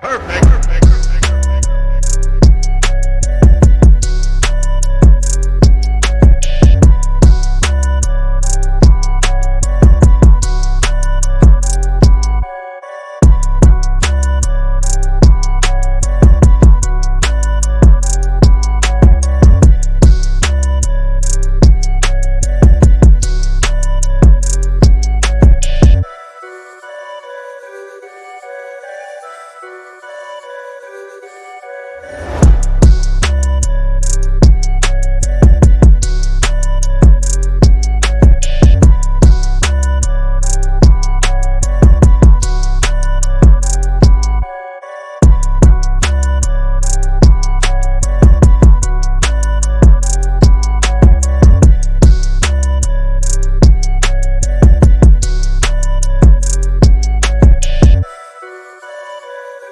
Perfect.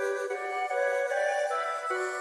Thank you.